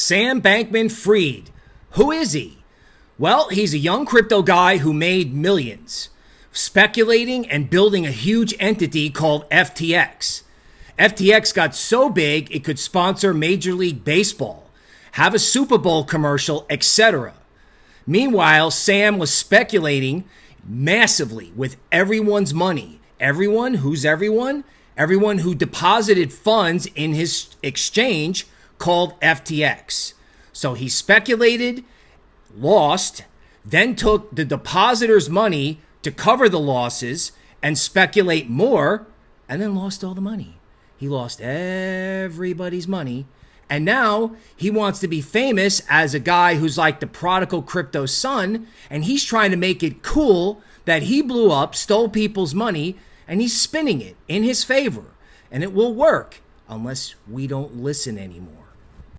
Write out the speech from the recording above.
Sam Bankman Fried. Who is he? Well, he's a young crypto guy who made millions speculating and building a huge entity called FTX. FTX got so big it could sponsor Major League Baseball, have a Super Bowl commercial, etc. Meanwhile, Sam was speculating massively with everyone's money. Everyone who's everyone? Everyone who deposited funds in his exchange called FTX. So he speculated, lost, then took the depositor's money to cover the losses and speculate more, and then lost all the money. He lost everybody's money. And now he wants to be famous as a guy who's like the prodigal crypto son, and he's trying to make it cool that he blew up, stole people's money, and he's spinning it in his favor. And it will work unless we don't listen anymore.